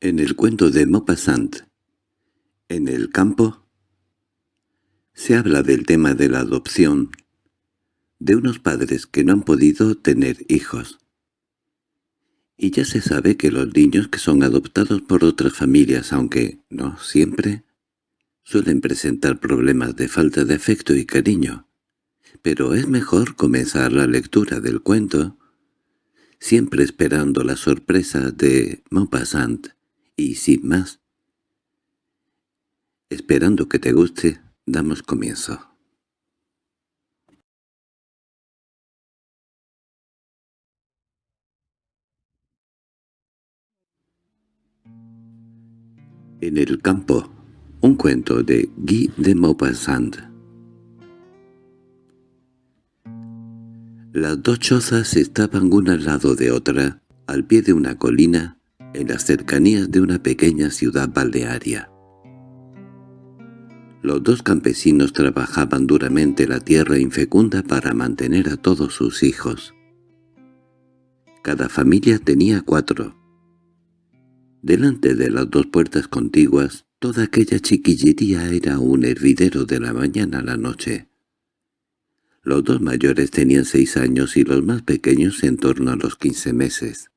En el cuento de Maupassant, en el campo, se habla del tema de la adopción de unos padres que no han podido tener hijos. Y ya se sabe que los niños que son adoptados por otras familias, aunque no siempre, suelen presentar problemas de falta de afecto y cariño. Pero es mejor comenzar la lectura del cuento, siempre esperando la sorpresa de Maupassant, y sin más. Esperando que te guste, damos comienzo. En el campo, un cuento de Guy de Maupassant. Las dos chozas estaban una al lado de otra, al pie de una colina, en las cercanías de una pequeña ciudad balnearia. Los dos campesinos trabajaban duramente la tierra infecunda para mantener a todos sus hijos. Cada familia tenía cuatro. Delante de las dos puertas contiguas, toda aquella chiquillería era un hervidero de la mañana a la noche. Los dos mayores tenían seis años y los más pequeños en torno a los quince meses.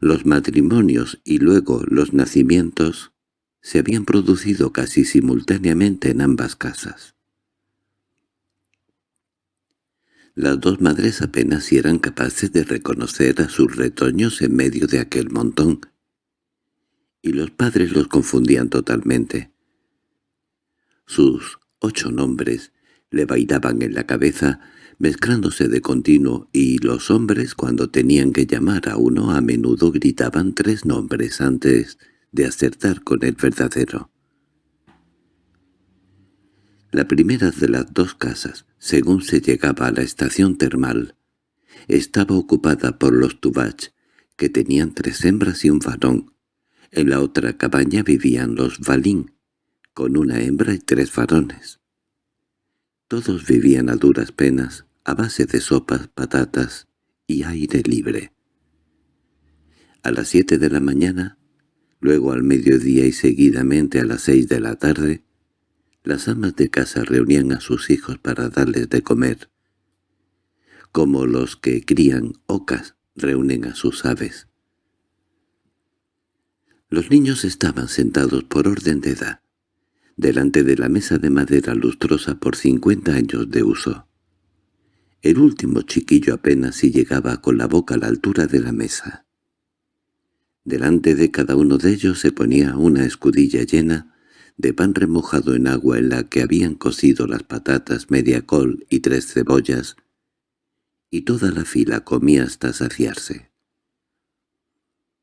Los matrimonios y luego los nacimientos se habían producido casi simultáneamente en ambas casas. Las dos madres apenas eran capaces de reconocer a sus retoños en medio de aquel montón, y los padres los confundían totalmente. Sus ocho nombres le bailaban en la cabeza, mezclándose de continuo, y los hombres cuando tenían que llamar a uno a menudo gritaban tres nombres antes de acertar con el verdadero. La primera de las dos casas, según se llegaba a la estación termal, estaba ocupada por los Tubach, que tenían tres hembras y un varón. En la otra cabaña vivían los Valín, con una hembra y tres varones. Todos vivían a duras penas, a base de sopas, patatas y aire libre. A las siete de la mañana, luego al mediodía y seguidamente a las seis de la tarde, las amas de casa reunían a sus hijos para darles de comer, como los que crían ocas reúnen a sus aves. Los niños estaban sentados por orden de edad, delante de la mesa de madera lustrosa por cincuenta años de uso. El último chiquillo apenas si llegaba con la boca a la altura de la mesa. Delante de cada uno de ellos se ponía una escudilla llena de pan remojado en agua en la que habían cocido las patatas, media col y tres cebollas, y toda la fila comía hasta saciarse.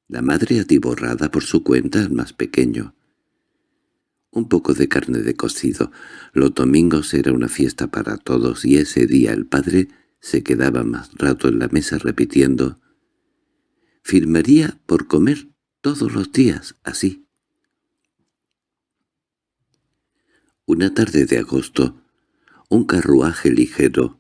La madre atiborrada por su cuenta al más pequeño, un poco de carne de cocido. Los domingos era una fiesta para todos y ese día el padre se quedaba más rato en la mesa repitiendo «Firmaría por comer todos los días así». Una tarde de agosto, un carruaje ligero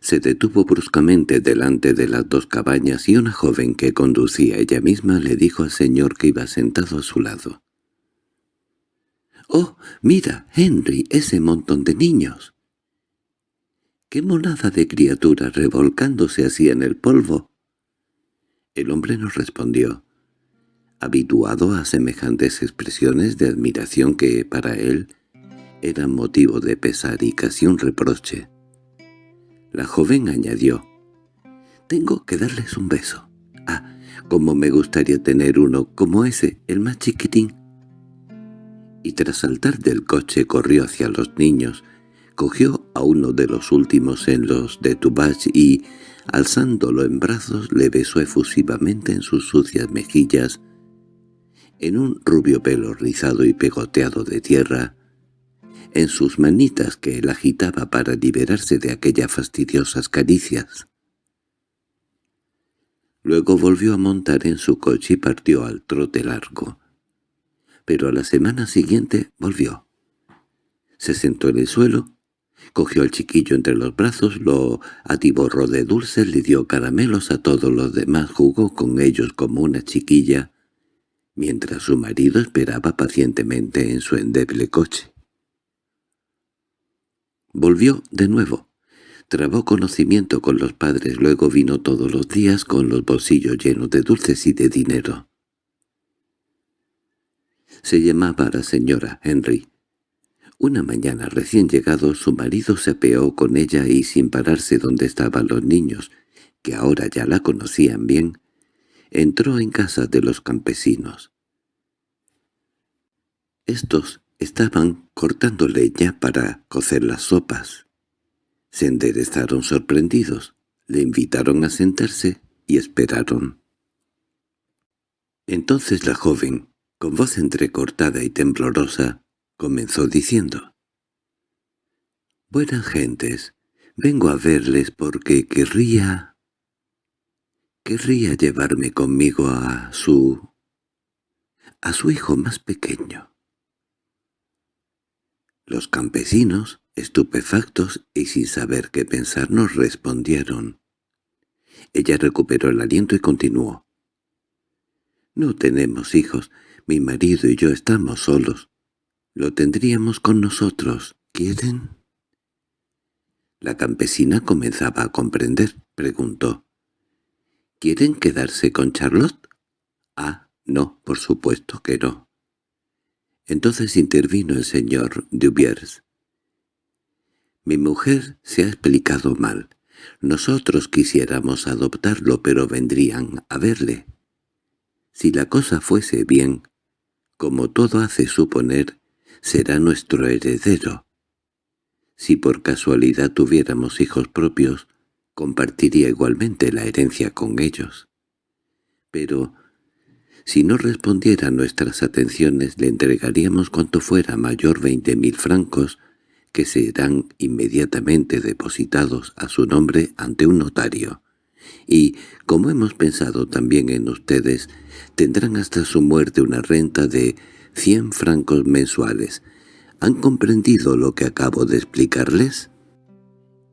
se detuvo bruscamente delante de las dos cabañas y una joven que conducía ella misma le dijo al señor que iba sentado a su lado. —¡Oh, mira, Henry, ese montón de niños! —¡Qué monada de criaturas revolcándose así en el polvo! El hombre nos respondió, habituado a semejantes expresiones de admiración que, para él, eran motivo de pesar y casi un reproche. La joven añadió, «Tengo que darles un beso. Ah, cómo me gustaría tener uno como ese, el más chiquitín» y tras saltar del coche corrió hacia los niños, cogió a uno de los últimos en los de Tubach y, alzándolo en brazos, le besó efusivamente en sus sucias mejillas, en un rubio pelo rizado y pegoteado de tierra, en sus manitas que él agitaba para liberarse de aquellas fastidiosas caricias. Luego volvió a montar en su coche y partió al trote largo pero a la semana siguiente volvió. Se sentó en el suelo Cogió al chiquillo entre los brazos, lo atiborró de dulces, le dio caramelos a todos los demás, jugó con ellos como una chiquilla, mientras su marido esperaba pacientemente en su endeble coche. Volvió de nuevo. Trabó conocimiento con los padres, luego vino todos los días con los bolsillos llenos de dulces y de dinero. Se llamaba la señora Henry. Una mañana recién llegado su marido se apeó con ella y sin pararse donde estaban los niños, que ahora ya la conocían bien, entró en casa de los campesinos. Estos estaban cortando leña para cocer las sopas. Se enderezaron sorprendidos, le invitaron a sentarse y esperaron. Entonces la joven, con voz entrecortada y temblorosa, comenzó diciendo. «Buenas gentes, vengo a verles porque querría... querría llevarme conmigo a su... a su hijo más pequeño». Los campesinos, estupefactos y sin saber qué pensar, nos respondieron. Ella recuperó el aliento y continuó. «No tenemos hijos, mi marido y yo estamos solos. Lo tendríamos con nosotros. ¿Quieren? La campesina comenzaba a comprender. Preguntó. ¿Quieren quedarse con Charlotte? Ah, no, por supuesto que no. Entonces intervino el señor Dubiers. Mi mujer se ha explicado mal. Nosotros quisiéramos adoptarlo, pero vendrían a verle. Si la cosa fuese bien, como todo hace suponer, será nuestro heredero. Si por casualidad tuviéramos hijos propios, compartiría igualmente la herencia con ellos. Pero, si no respondiera a nuestras atenciones, le entregaríamos cuanto fuera mayor veinte mil francos, que serán inmediatamente depositados a su nombre ante un notario. Y, como hemos pensado también en ustedes, tendrán hasta su muerte una renta de cien francos mensuales. ¿Han comprendido lo que acabo de explicarles?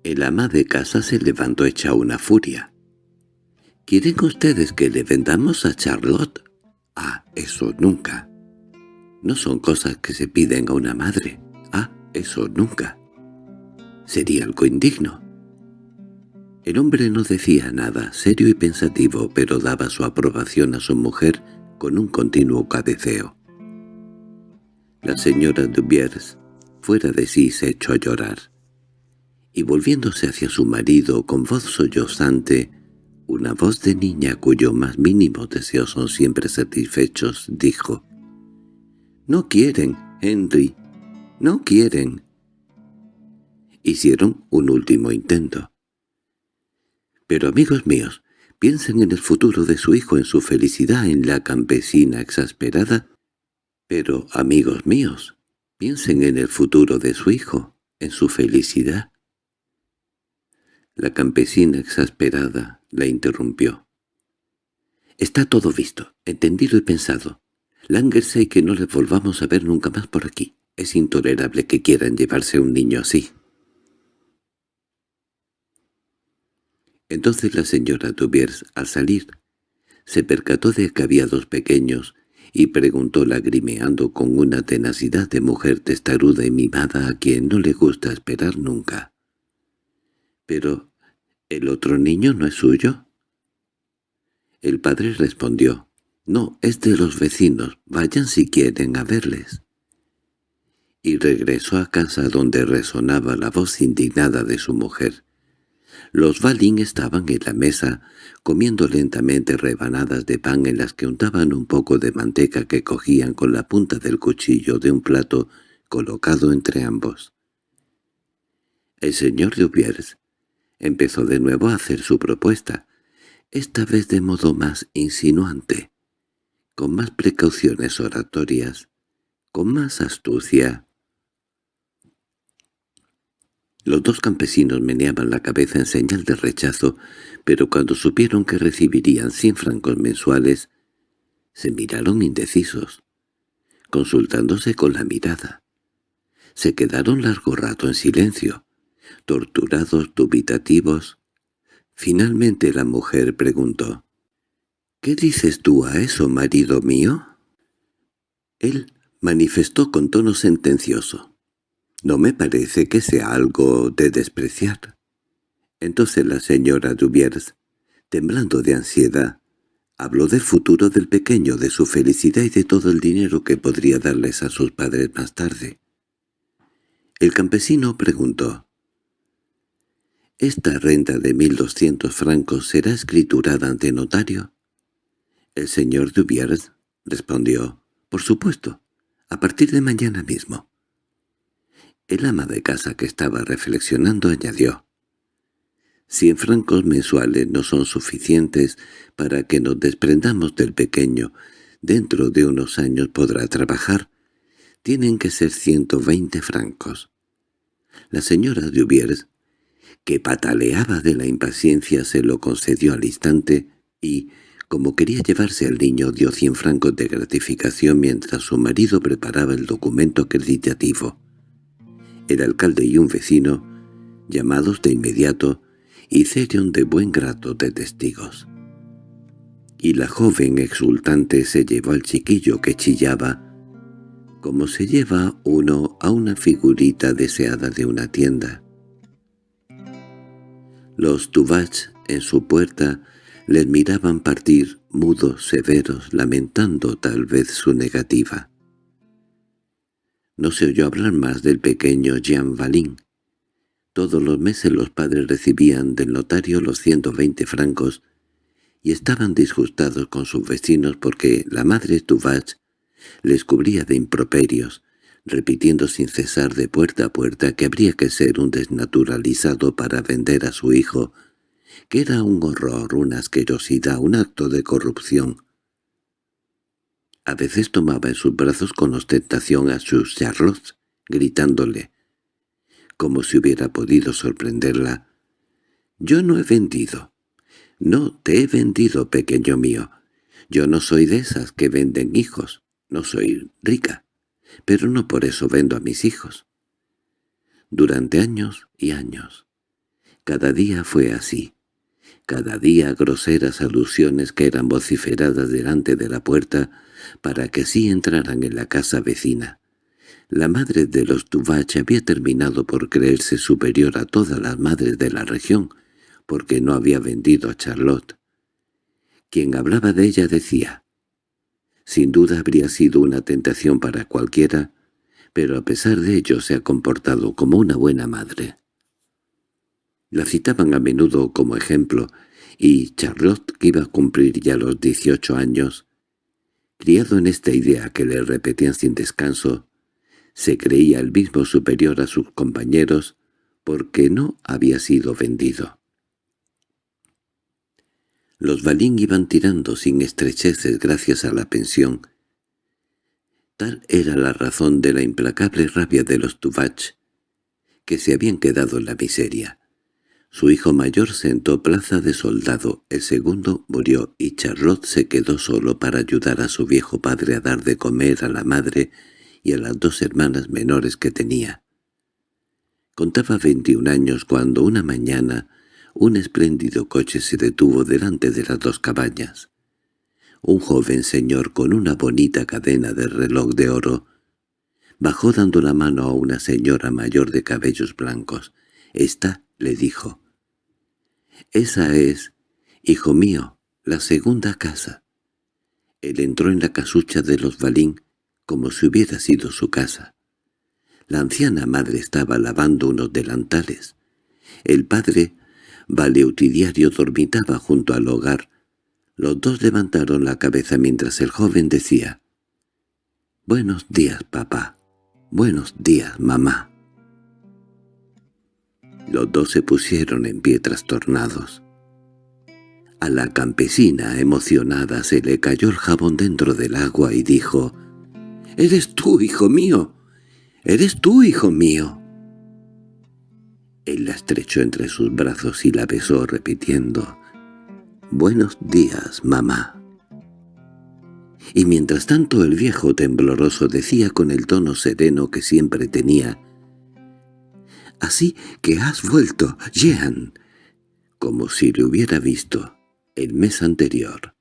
El ama de casa se levantó hecha una furia. ¿Quieren ustedes que le vendamos a Charlotte? Ah, eso nunca. No son cosas que se piden a una madre. Ah, eso nunca. Sería algo indigno. El hombre no decía nada, serio y pensativo, pero daba su aprobación a su mujer con un continuo cabeceo. La señora Dubiers, fuera de sí, se echó a llorar. Y volviéndose hacia su marido con voz sollozante, una voz de niña cuyo más mínimos deseos son siempre satisfechos, dijo, «No quieren, Henry, no quieren». Hicieron un último intento. «Pero amigos míos, piensen en el futuro de su hijo, en su felicidad, en la campesina exasperada pero, amigos míos, piensen en el futuro de su hijo, en su felicidad. La campesina exasperada la interrumpió. Está todo visto, entendido y pensado. Lángese y que no le volvamos a ver nunca más por aquí. Es intolerable que quieran llevarse un niño así. Entonces la señora Tuviers, al salir, se percató de que había dos pequeños y preguntó lagrimeando con una tenacidad de mujer testaruda y mimada a quien no le gusta esperar nunca. —¿Pero el otro niño no es suyo? El padre respondió, «No, es de los vecinos, vayan si quieren a verles». Y regresó a casa donde resonaba la voz indignada de su mujer. Los Balín estaban en la mesa, comiendo lentamente rebanadas de pan en las que untaban un poco de manteca que cogían con la punta del cuchillo de un plato colocado entre ambos. El señor Dubiers empezó de nuevo a hacer su propuesta, esta vez de modo más insinuante, con más precauciones oratorias, con más astucia, los dos campesinos meneaban la cabeza en señal de rechazo, pero cuando supieron que recibirían cien francos mensuales, se miraron indecisos, consultándose con la mirada. Se quedaron largo rato en silencio. torturados, dubitativos. Finalmente la mujer preguntó, «¿Qué dices tú a eso, marido mío?» Él manifestó con tono sentencioso. «No me parece que sea algo de despreciar». Entonces la señora Dubiers, temblando de ansiedad, habló del futuro del pequeño, de su felicidad y de todo el dinero que podría darles a sus padres más tarde. El campesino preguntó, ¿Esta renta de mil doscientos francos será escriturada ante notario? El señor Dubiers respondió, «Por supuesto, a partir de mañana mismo». El ama de casa que estaba reflexionando añadió, Cien francos mensuales no son suficientes para que nos desprendamos del pequeño. Dentro de unos años podrá trabajar. Tienen que ser ciento veinte francos. La señora Dubiers, que pataleaba de la impaciencia, se lo concedió al instante y, como quería llevarse al niño, dio cien francos de gratificación mientras su marido preparaba el documento acreditativo. El alcalde y un vecino, llamados de inmediato, hicieron de buen grato de testigos. Y la joven exultante se llevó al chiquillo que chillaba, como se lleva uno a una figurita deseada de una tienda. Los Tuvach en su puerta les miraban partir, mudos, severos, lamentando tal vez su negativa. No se oyó hablar más del pequeño Jean Valin, todos los meses los padres recibían del notario los 120 francos y estaban disgustados con sus vecinos porque la madre Tuvach les cubría de improperios, repitiendo sin cesar de puerta a puerta que habría que ser un desnaturalizado para vender a su hijo, que era un horror, una asquerosidad, un acto de corrupción. A veces tomaba en sus brazos con ostentación a sus Charlotte, gritándole como si hubiera podido sorprenderla. «Yo no he vendido. No te he vendido, pequeño mío. Yo no soy de esas que venden hijos. No soy rica. Pero no por eso vendo a mis hijos». Durante años y años. Cada día fue así. Cada día groseras alusiones que eran vociferadas delante de la puerta para que así entraran en la casa vecina. La madre de los Tuvach había terminado por creerse superior a todas las madres de la región, porque no había vendido a Charlotte. Quien hablaba de ella decía, «Sin duda habría sido una tentación para cualquiera, pero a pesar de ello se ha comportado como una buena madre». La citaban a menudo como ejemplo, y Charlotte, que iba a cumplir ya los dieciocho años, criado en esta idea que le repetían sin descanso, se creía el mismo superior a sus compañeros porque no había sido vendido. Los Balín iban tirando sin estrecheces gracias a la pensión. Tal era la razón de la implacable rabia de los Tuvach, que se habían quedado en la miseria. Su hijo mayor sentó plaza de soldado, el segundo murió y Charlotte se quedó solo para ayudar a su viejo padre a dar de comer a la madre y a las dos hermanas menores que tenía. Contaba veintiún años cuando una mañana un espléndido coche se detuvo delante de las dos cabañas. Un joven señor con una bonita cadena de reloj de oro bajó dando la mano a una señora mayor de cabellos blancos. «Esta», le dijo. «Esa es, hijo mío, la segunda casa». Él entró en la casucha de los Balín como si hubiera sido su casa. La anciana madre estaba lavando unos delantales. El padre, valeutidiario, dormitaba junto al hogar. Los dos levantaron la cabeza mientras el joven decía, «Buenos días, papá. Buenos días, mamá». Los dos se pusieron en pie trastornados. A la campesina, emocionada, se le cayó el jabón dentro del agua y dijo, «¡Eres tú, hijo mío! ¡Eres tú, hijo mío!» Él la estrechó entre sus brazos y la besó repitiendo, «Buenos días, mamá». Y mientras tanto el viejo tembloroso decía con el tono sereno que siempre tenía, así que has vuelto, Jean, como si le hubiera visto el mes anterior.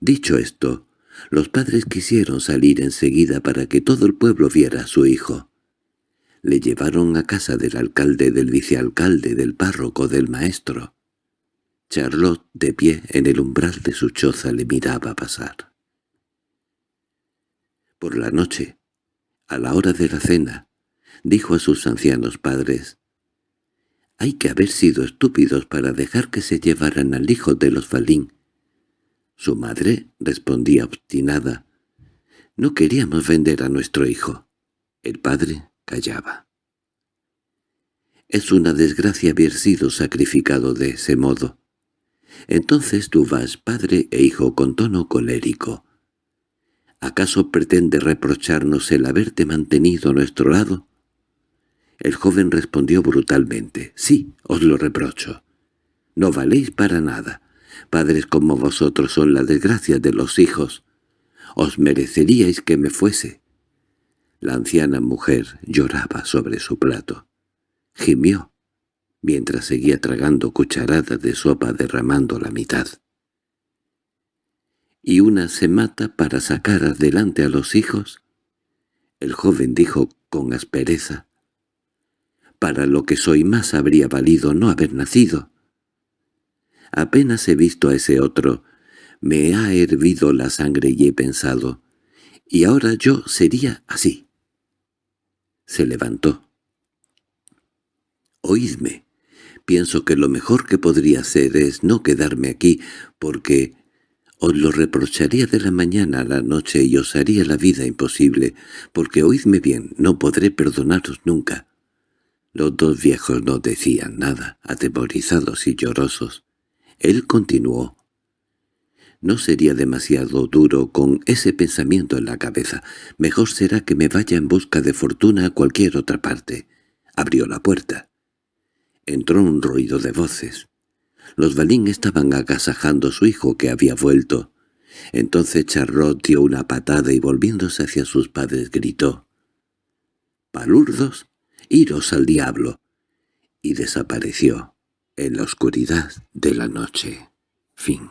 Dicho esto, los padres quisieron salir enseguida para que todo el pueblo viera a su hijo. Le llevaron a casa del alcalde, del vicealcalde, del párroco, del maestro. Charlotte, de pie en el umbral de su choza, le miraba pasar. Por la noche, a la hora de la cena, dijo a sus ancianos padres, «Hay que haber sido estúpidos para dejar que se llevaran al hijo de los Falín». Su madre respondía obstinada, «No queríamos vender a nuestro hijo». El padre callaba. «Es una desgracia haber sido sacrificado de ese modo». Entonces tú vas, padre e hijo, con tono colérico. ¿Acaso pretende reprocharnos el haberte mantenido a nuestro lado? El joven respondió brutalmente, «Sí, os lo reprocho. No valéis para nada. Padres como vosotros son la desgracia de los hijos. Os mereceríais que me fuese». La anciana mujer lloraba sobre su plato. Gimió mientras seguía tragando cucharadas de sopa derramando la mitad. —¿Y una se mata para sacar adelante a los hijos? El joven dijo con aspereza. —Para lo que soy más habría valido no haber nacido. Apenas he visto a ese otro, me ha hervido la sangre y he pensado, y ahora yo sería así. Se levantó. —Oídme pienso que lo mejor que podría hacer es no quedarme aquí, porque os lo reprocharía de la mañana a la noche y os haría la vida imposible, porque oídme bien, no podré perdonaros nunca. Los dos viejos no decían nada, atemorizados y llorosos. Él continuó. No sería demasiado duro con ese pensamiento en la cabeza. Mejor será que me vaya en busca de fortuna a cualquier otra parte. Abrió la puerta. Entró un ruido de voces. Los Balín estaban agasajando a su hijo que había vuelto. Entonces Charlotte dio una patada y volviéndose hacia sus padres gritó «¡Palurdos! ¡Iros al diablo!» y desapareció en la oscuridad de la noche. Fin